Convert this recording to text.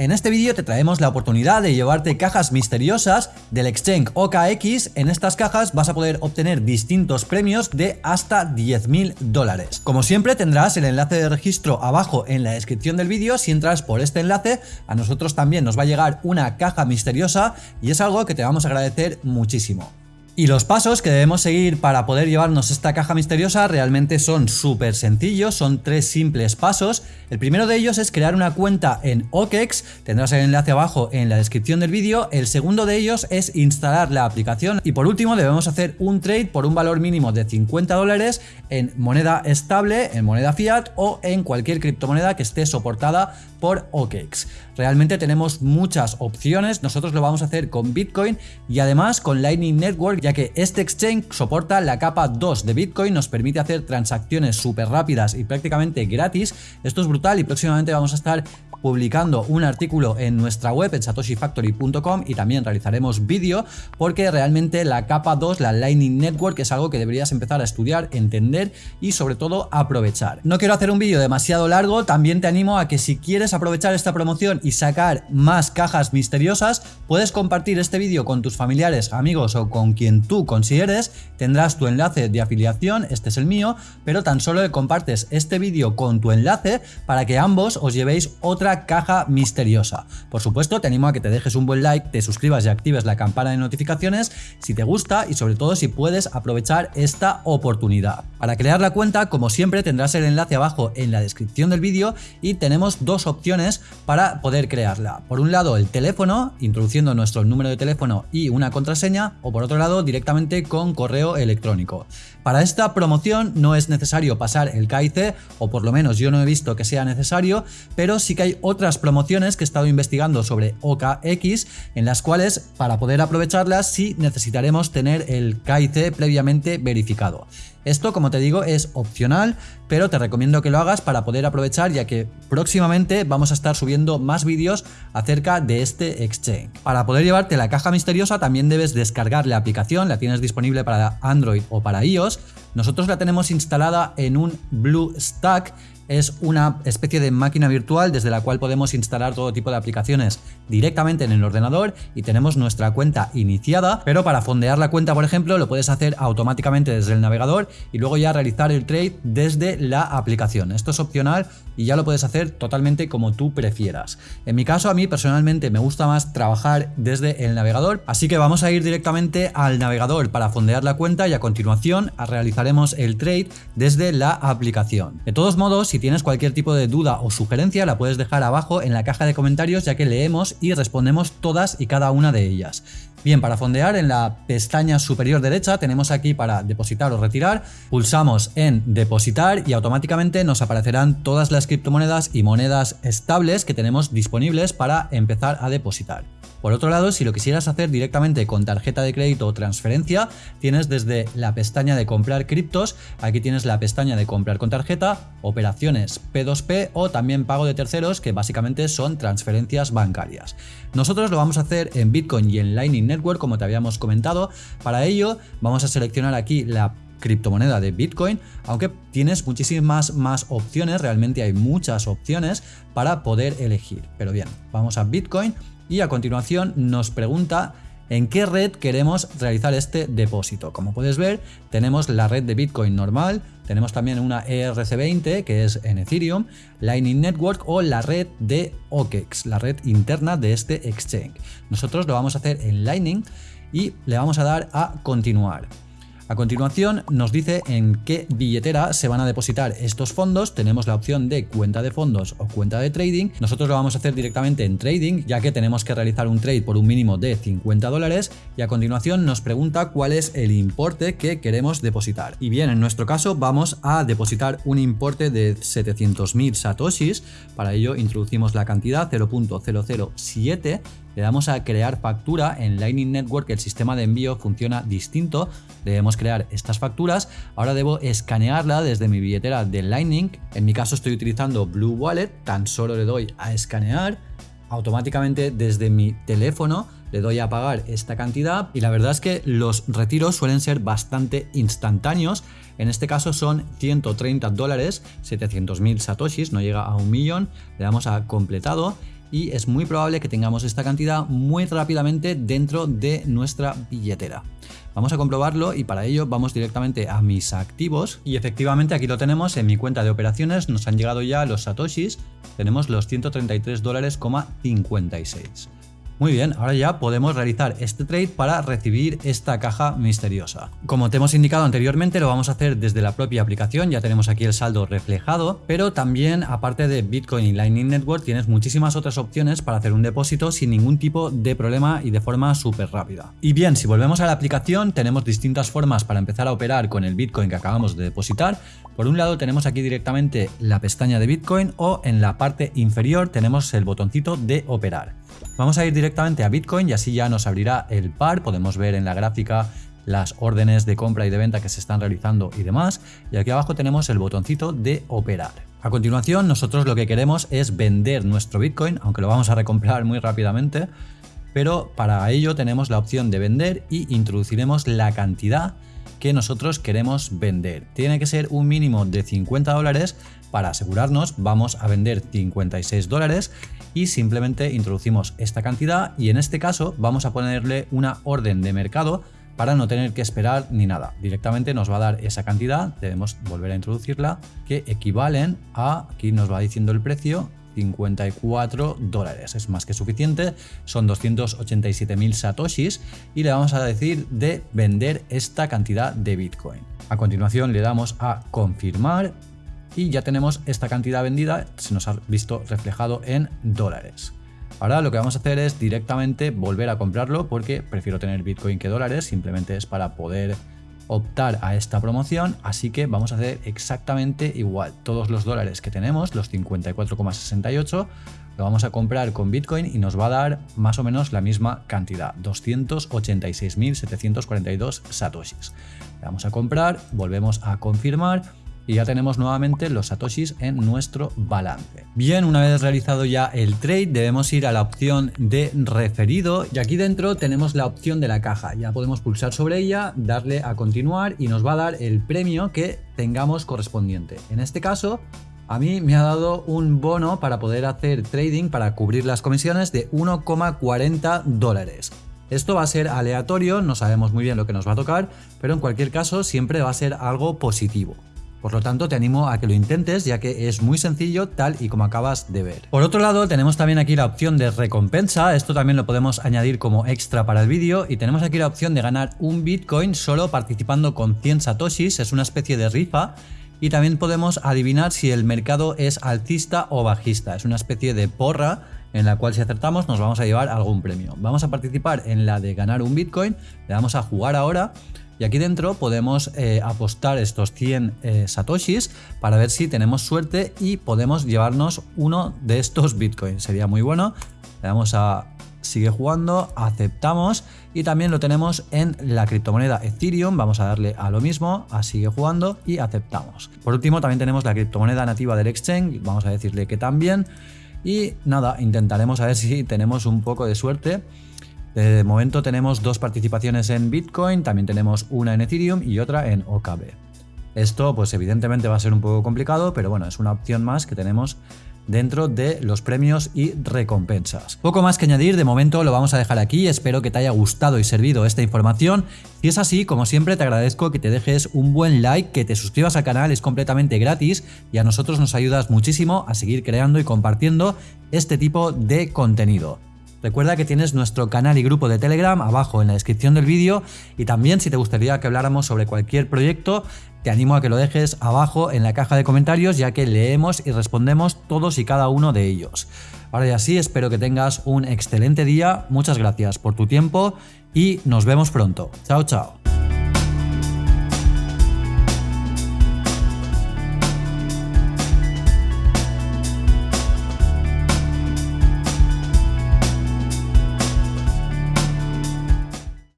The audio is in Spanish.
En este vídeo te traemos la oportunidad de llevarte cajas misteriosas del exchange OKX. En estas cajas vas a poder obtener distintos premios de hasta 10.000 dólares. Como siempre tendrás el enlace de registro abajo en la descripción del vídeo. Si entras por este enlace, a nosotros también nos va a llegar una caja misteriosa y es algo que te vamos a agradecer muchísimo. Y los pasos que debemos seguir para poder llevarnos esta caja misteriosa realmente son súper sencillos, son tres simples pasos. El primero de ellos es crear una cuenta en OKEX, tendrás el enlace abajo en la descripción del vídeo. El segundo de ellos es instalar la aplicación y por último debemos hacer un trade por un valor mínimo de 50 dólares en moneda estable, en moneda fiat o en cualquier criptomoneda que esté soportada por OKEX. Realmente tenemos muchas opciones, nosotros lo vamos a hacer con Bitcoin y además con Lightning Network que este exchange soporta la capa 2 de Bitcoin, nos permite hacer transacciones súper rápidas y prácticamente gratis. Esto es brutal y próximamente vamos a estar publicando un artículo en nuestra web en satoshifactory.com y también realizaremos vídeo porque realmente la capa 2, la Lightning Network es algo que deberías empezar a estudiar, entender y sobre todo aprovechar. No quiero hacer un vídeo demasiado largo, también te animo a que si quieres aprovechar esta promoción y sacar más cajas misteriosas, puedes compartir este vídeo con tus familiares, amigos o con quien tú consideres, tendrás tu enlace de afiliación, este es el mío, pero tan solo compartes este vídeo con tu enlace para que ambos os llevéis otra caja misteriosa. Por supuesto, te animo a que te dejes un buen like, te suscribas y actives la campana de notificaciones si te gusta y sobre todo si puedes aprovechar esta oportunidad. Para crear la cuenta, como siempre, tendrás el enlace abajo en la descripción del vídeo y tenemos dos opciones para poder crearla. Por un lado, el teléfono, introduciendo nuestro número de teléfono y una contraseña, o por otro lado, directamente con correo electrónico. Para esta promoción no es necesario pasar el KIC, o por lo menos yo no he visto que sea necesario, pero sí que hay otras promociones que he estado investigando sobre OKX, en las cuales para poder aprovecharlas sí necesitaremos tener el KIC previamente verificado. Esto, como te digo, es opcional, pero te recomiendo que lo hagas para poder aprovechar ya que próximamente vamos a estar subiendo más vídeos acerca de este exchange. Para poder llevarte la caja misteriosa también debes descargar la aplicación, la tienes disponible para Android o para iOS. Nosotros la tenemos instalada en un BlueStack es una especie de máquina virtual desde la cual podemos instalar todo tipo de aplicaciones directamente en el ordenador y tenemos nuestra cuenta iniciada, pero para fondear la cuenta, por ejemplo, lo puedes hacer automáticamente desde el navegador y luego ya realizar el trade desde la aplicación. Esto es opcional y ya lo puedes hacer totalmente como tú prefieras. En mi caso, a mí personalmente me gusta más trabajar desde el navegador, así que vamos a ir directamente al navegador para fondear la cuenta y a continuación realizaremos el trade desde la aplicación. De todos modos, si tienes cualquier tipo de duda o sugerencia la puedes dejar abajo en la caja de comentarios ya que leemos y respondemos todas y cada una de ellas. Bien, para fondear en la pestaña superior derecha tenemos aquí para depositar o retirar, pulsamos en depositar y automáticamente nos aparecerán todas las criptomonedas y monedas estables que tenemos disponibles para empezar a depositar. Por otro lado, si lo quisieras hacer directamente con tarjeta de crédito o transferencia, tienes desde la pestaña de comprar criptos, aquí tienes la pestaña de comprar con tarjeta, operaciones P2P o también pago de terceros, que básicamente son transferencias bancarias. Nosotros lo vamos a hacer en Bitcoin y en Lightning Network, como te habíamos comentado. Para ello, vamos a seleccionar aquí la criptomoneda de Bitcoin, aunque tienes muchísimas más opciones, realmente hay muchas opciones para poder elegir. Pero bien, vamos a Bitcoin y a continuación nos pregunta en qué red queremos realizar este depósito. Como puedes ver, tenemos la red de Bitcoin normal, tenemos también una ERC20 que es en Ethereum, Lightning Network o la red de OKEX, la red interna de este exchange. Nosotros lo vamos a hacer en Lightning y le vamos a dar a continuar. A continuación nos dice en qué billetera se van a depositar estos fondos. Tenemos la opción de cuenta de fondos o cuenta de trading. Nosotros lo vamos a hacer directamente en trading ya que tenemos que realizar un trade por un mínimo de 50 dólares y a continuación nos pregunta cuál es el importe que queremos depositar. Y bien, en nuestro caso vamos a depositar un importe de 700.000 satoshis. Para ello introducimos la cantidad 0.007 le damos a crear factura. En Lightning Network, el sistema de envío funciona distinto, debemos crear estas facturas, ahora debo escanearla desde mi billetera de Lightning, en mi caso estoy utilizando Blue Wallet, tan solo le doy a escanear, automáticamente desde mi teléfono le doy a pagar esta cantidad. Y la verdad es que los retiros suelen ser bastante instantáneos. En este caso son 130 dólares, 700.000 satoshis, no llega a un millón. Le damos a completado y es muy probable que tengamos esta cantidad muy rápidamente dentro de nuestra billetera. Vamos a comprobarlo y para ello vamos directamente a mis activos y efectivamente aquí lo tenemos en mi cuenta de operaciones, nos han llegado ya los satoshis, tenemos los 133 dólares, 56. Muy bien, ahora ya podemos realizar este trade para recibir esta caja misteriosa. Como te hemos indicado anteriormente, lo vamos a hacer desde la propia aplicación, ya tenemos aquí el saldo reflejado, pero también aparte de Bitcoin y Lightning Network tienes muchísimas otras opciones para hacer un depósito sin ningún tipo de problema y de forma súper rápida. Y bien, si volvemos a la aplicación, tenemos distintas formas para empezar a operar con el Bitcoin que acabamos de depositar. Por un lado tenemos aquí directamente la pestaña de Bitcoin o en la parte inferior tenemos el botoncito de operar. Vamos a ir directamente a Bitcoin y así ya nos abrirá el par, podemos ver en la gráfica las órdenes de compra y de venta que se están realizando y demás. Y aquí abajo tenemos el botoncito de operar. A continuación nosotros lo que queremos es vender nuestro Bitcoin, aunque lo vamos a recomprar muy rápidamente, pero para ello tenemos la opción de vender y introduciremos la cantidad que nosotros queremos vender. Tiene que ser un mínimo de 50 dólares. Para asegurarnos vamos a vender 56 dólares y simplemente introducimos esta cantidad y en este caso vamos a ponerle una orden de mercado para no tener que esperar ni nada. Directamente nos va a dar esa cantidad, debemos volver a introducirla, que equivalen a, aquí nos va diciendo el precio, 54 dólares. Es más que suficiente, son 287.000 satoshis y le vamos a decir de vender esta cantidad de Bitcoin. A continuación le damos a confirmar y ya tenemos esta cantidad vendida, se nos ha visto reflejado en dólares. Ahora lo que vamos a hacer es directamente volver a comprarlo porque prefiero tener Bitcoin que dólares, simplemente es para poder optar a esta promoción, así que vamos a hacer exactamente igual. Todos los dólares que tenemos, los 54,68, lo vamos a comprar con Bitcoin y nos va a dar más o menos la misma cantidad, 286.742 satoshis. Le vamos a comprar, volvemos a confirmar y ya tenemos nuevamente los satoshis en nuestro balance. Bien, una vez realizado ya el trade debemos ir a la opción de referido y aquí dentro tenemos la opción de la caja. Ya podemos pulsar sobre ella, darle a continuar y nos va a dar el premio que tengamos correspondiente. En este caso a mí me ha dado un bono para poder hacer trading para cubrir las comisiones de 1,40 dólares. Esto va a ser aleatorio, no sabemos muy bien lo que nos va a tocar, pero en cualquier caso siempre va a ser algo positivo. Por lo tanto, te animo a que lo intentes ya que es muy sencillo tal y como acabas de ver. Por otro lado, tenemos también aquí la opción de recompensa, esto también lo podemos añadir como extra para el vídeo. Y tenemos aquí la opción de ganar un Bitcoin solo participando con 100 satoshis, es una especie de rifa. Y también podemos adivinar si el mercado es alcista o bajista, es una especie de porra en la cual si acertamos nos vamos a llevar algún premio. Vamos a participar en la de ganar un Bitcoin, le vamos a jugar ahora y aquí dentro podemos eh, apostar estos 100 eh, satoshis para ver si tenemos suerte y podemos llevarnos uno de estos bitcoins. Sería muy bueno. Le damos a sigue jugando, aceptamos y también lo tenemos en la criptomoneda Ethereum, vamos a darle a lo mismo, a sigue jugando y aceptamos. Por último también tenemos la criptomoneda nativa del exchange, vamos a decirle que también y nada, intentaremos a ver si tenemos un poco de suerte de momento tenemos dos participaciones en Bitcoin, también tenemos una en Ethereum y otra en OKB. Esto pues evidentemente va a ser un poco complicado, pero bueno, es una opción más que tenemos dentro de los premios y recompensas. Poco más que añadir, de momento lo vamos a dejar aquí, espero que te haya gustado y servido esta información. Si es así, como siempre te agradezco que te dejes un buen like, que te suscribas al canal, es completamente gratis y a nosotros nos ayudas muchísimo a seguir creando y compartiendo este tipo de contenido. Recuerda que tienes nuestro canal y grupo de Telegram abajo en la descripción del vídeo y también si te gustaría que habláramos sobre cualquier proyecto, te animo a que lo dejes abajo en la caja de comentarios ya que leemos y respondemos todos y cada uno de ellos. Ahora ya sí, espero que tengas un excelente día, muchas gracias por tu tiempo y nos vemos pronto. Chao, chao.